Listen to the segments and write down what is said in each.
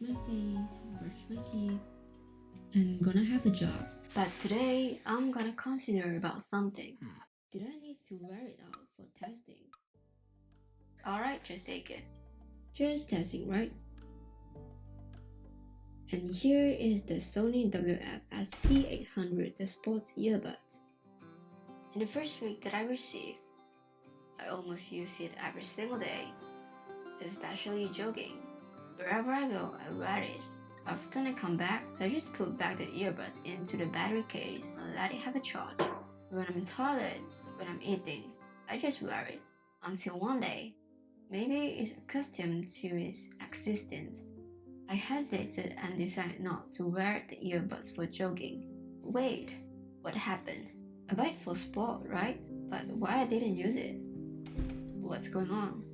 wash my face, brush my teeth, and gonna have a job. But today, I'm gonna consider about something. Hmm. Did I need to wear it out for testing? Alright, just take it. Just testing, right? And here is the Sony WF-SP800, the sports earbuds. In the first week that I received, I almost use it every single day, especially jogging. Wherever I go, I wear it. After I come back, I just put back the earbuds into the battery case and let it have a charge. When I'm in the toilet, when I'm eating, I just wear it. Until one day, maybe it's accustomed to its existence. I hesitated and decided not to wear the earbuds for jogging. Wait, what happened? I buy it for sport, right? But why I didn't use it? What's going on?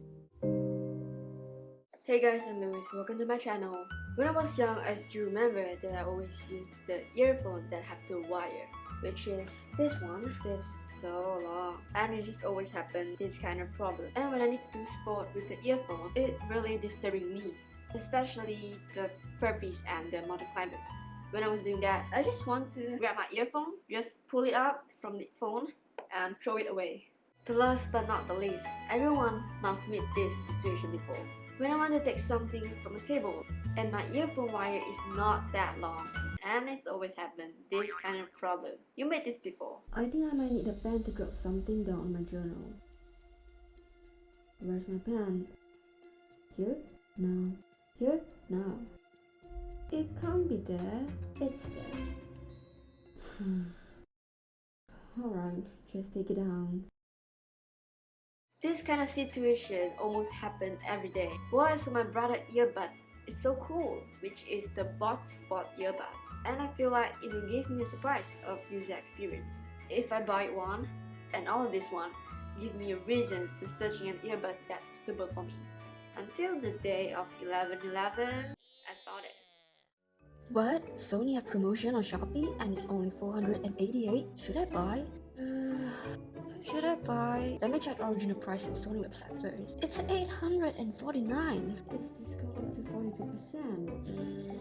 Hey guys, I'm Louis. Welcome to my channel. When I was young, I still remember that I always used the earphone that have the wire, which is this one. This so long, and it just always happen this kind of problem. And when I need to do sport with the earphone, it really disturbing me, especially the burpees and the mountain climbers. When I was doing that, I just want to grab my earphone, just pull it up from the phone, and throw it away. The last but not the least, everyone must meet this situation before. When I want to take something from a table and my earphone wire is not that long and it's always happened, this kind of problem. You made this before. I think I might need a pen to drop something down on my journal. Where's my pen? Here? No. Here? No. It can't be there. It's there. Alright, just take it down. This kind of situation almost happened every day. Well, I my brother earbuds. It's so cool, which is the Bot Spot earbuds. And I feel like it will give me a surprise of user experience. If I buy one, and all of this one, give me a reason to searching an earbuds that's suitable for me. Until the day of 11.11, I found it. What? Sony have promotion on Shopee and it's only 488? Should I buy? Should I buy? Let me check original price on Sony website first. It's 849. It's discounted to 42%. Mm,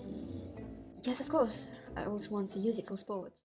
yes, of course. I always want to use it for sports.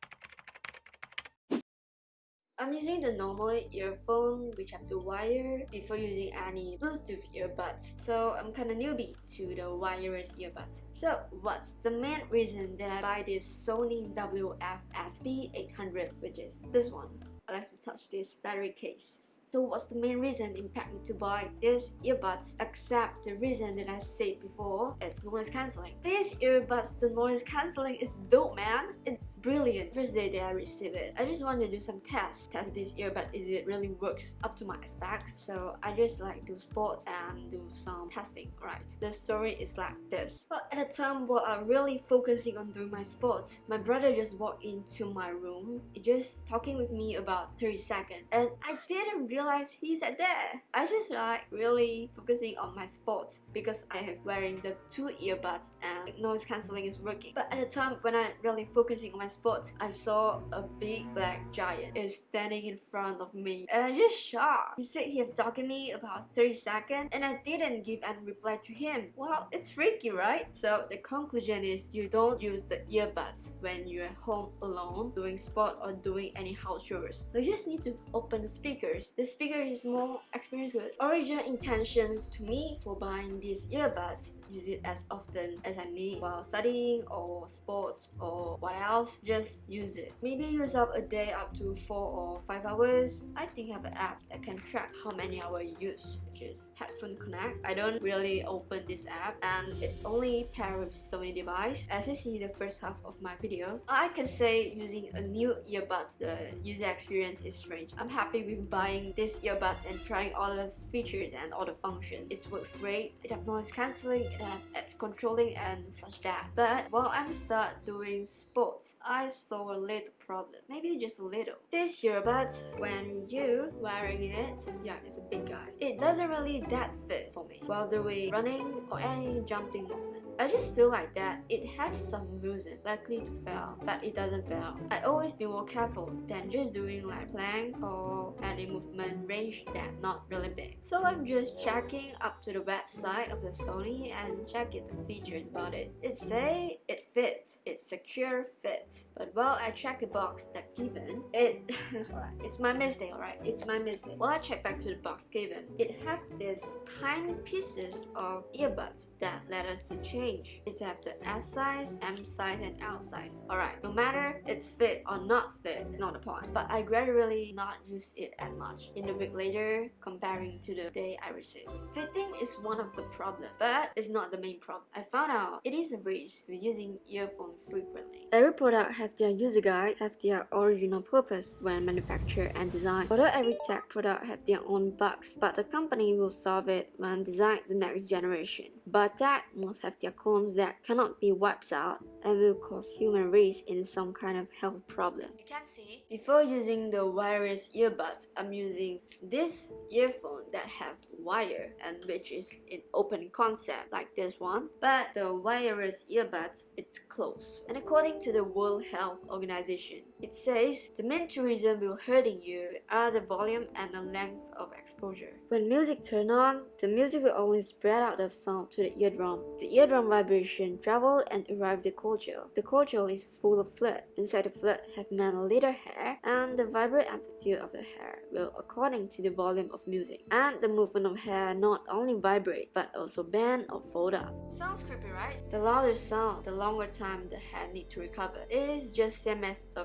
I'm using the normal earphone which have the wire before using any Bluetooth earbuds. So I'm kinda newbie to the wireless earbuds. So what's the main reason that I buy this Sony WF-SP800 which is this one. I like to touch this battery case. So what's the main reason impact me to buy these earbuds except the reason that I said before, it's noise cancelling. These earbuds, the noise cancelling is dope man. It's brilliant. First day that I received it, I just want to do some tests. Test this earbud is it really works up to my specs. So I just like do sports and do some testing, right? The story is like this. But at the time while I'm really focusing on doing my sports, my brother just walked into my room, just talking with me about 30 seconds. And I didn't really realize he's at there. I just like really focusing on my sports because I have wearing the two earbuds and noise cancelling is working. But at the time when I really focusing on my sports, I saw a big black giant is standing in front of me and I just shocked. He said he have talked to me about 30 seconds and I didn't give any reply to him. Well, it's freaky, right? So the conclusion is you don't use the earbuds when you're home alone doing sport or doing any house chores. You just need to open the speakers. The speaker is more experienced with. Original intention to me for buying these earbuds use it as often as I need while studying or sports or what else just use it. Maybe use up a day up to 4 or 5 hours. I think I have an app that can track how many hours you use which is Headphone Connect. I don't really open this app and it's only paired with Sony device as you see the first half of my video I can say using a new earbuds the user experience is strange. I'm happy with buying this earbuds and trying all the features and all the functions. It works great. It have noise cancelling and it's controlling and such that. But while I'm start doing sports, I saw a little problem. Maybe just a little. This earbuds, when you wearing it, yeah, it's a big guy. It doesn't really that fit for me while doing running or any jumping movement. I just feel like that it has some loosen, likely to fail, but it doesn't fail. I always be more careful than just doing like plank or any movement range that not really big. So I'm just checking up to the website of the Sony and checking the features about it. It say it fits, it's secure fit. But while I check the box that given, it it's my mistake, alright? It's my mistake. While I check back to the box given, it have this tiny pieces of earbuds that let us to change. It have the S size, M size, and L size. Alright, no matter it's fit or not fit, it's not the point. But I gradually not use it as much. In the week later, comparing to the day I received. Fitting is one of the problem, but it's not the main problem. I found out it is a risk with using earphone frequently. Every product have their user guide, have their original purpose when manufactured and designed. Although every tech product have their own bugs, but the company will solve it when design the next generation. But that must have their cons that cannot be wiped out and will cause human race in some kind of health problem. You can see, before using the wireless earbuds, I'm using this earphone that have wire and which is in open concept like this one. But the wireless earbuds, it's close. And according to the World Health Organization, it says the main two reasons will hurting you are the volume and the length of exposure. When music turn on, the music will only spread out of sound to the eardrum. The eardrum vibration travel and arrive the cochlea. The cochlea is full of fluid. Inside the fluid have many little hair and the vibrate amplitude of the hair will according to the volume of music. And the movement of hair not only vibrate but also bend or fold up. Sounds creepy, right? The louder sound, the longer time the hair need to recover. It is just same as a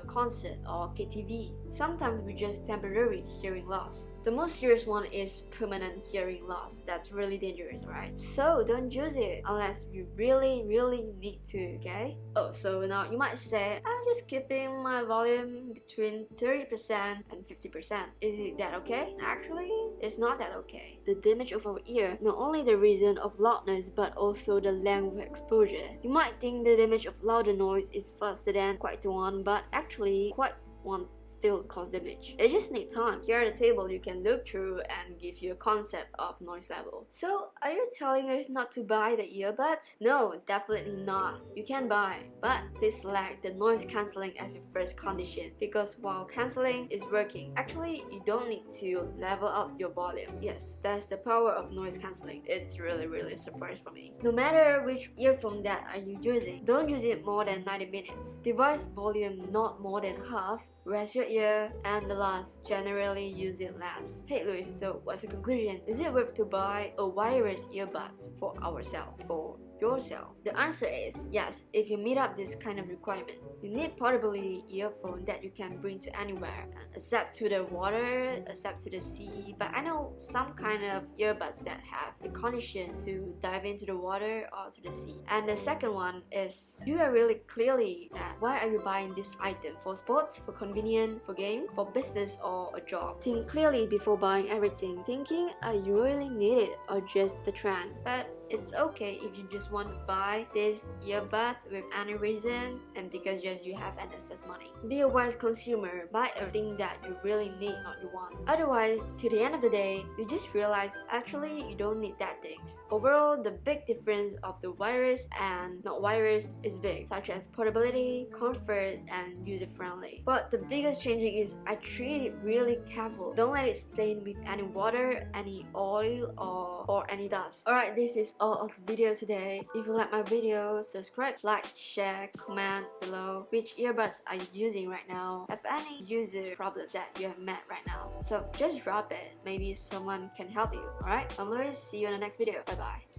or KTV. Sometimes we just temporary hearing loss. The most serious one is permanent hearing loss. That's really dangerous, right? So don't use it unless you really, really need to, okay? Oh, so now you might say, I'm just keeping my volume between 30% and 50%. Is it that okay? Actually, it's not that okay. The damage of our ear, not only the reason of loudness but also the length of exposure. You might think the damage of louder noise is faster than quiet one, but actually, quite one still cause damage. It just need time. Here at the table, you can look through and give you a concept of noise level. So, are you telling us not to buy the earbuds? No, definitely not. You can buy, but please select the noise cancelling as your first condition because while cancelling is working, actually you don't need to level up your volume. Yes, that's the power of noise cancelling. It's really really surprise for me. No matter which earphone that are you using, don't use it more than 90 minutes. Device volume not more than half rest your ear, and the last, generally use it last. Hey Luis, so what's the conclusion? Is it worth to buy a wireless earbuds for ourselves, for yourself? The answer is yes, if you meet up this kind of requirement. You need portability earphone that you can bring to anywhere, except to the water, except to the sea. But I know some kind of earbuds that have the condition to dive into the water or to the sea. And the second one is you are really clearly that why are you buying this item for sports, for convenience, for game, for business or a job. Think clearly before buying everything, thinking are you really need it or just the trend. But it's okay if you just want to buy this earbuds with any reason and because just you have an excess money. Be a wise consumer, buy everything that you really need, not you want. Otherwise, to the end of the day, you just realize actually you don't need that things. Overall, the big difference of the wireless and not wireless is big, such as portability, comfort, and user-friendly. But the biggest changing is I treat it really careful. Don't let it stain with any water, any oil, or, or any dust. Alright, this is all of the video today. If you like my video, subscribe, like, share, comment below which earbuds are you using right now. Have any user problem that you have met right now. So just drop it. Maybe someone can help you. Alright? I'm Luis. See you in the next video. Bye bye.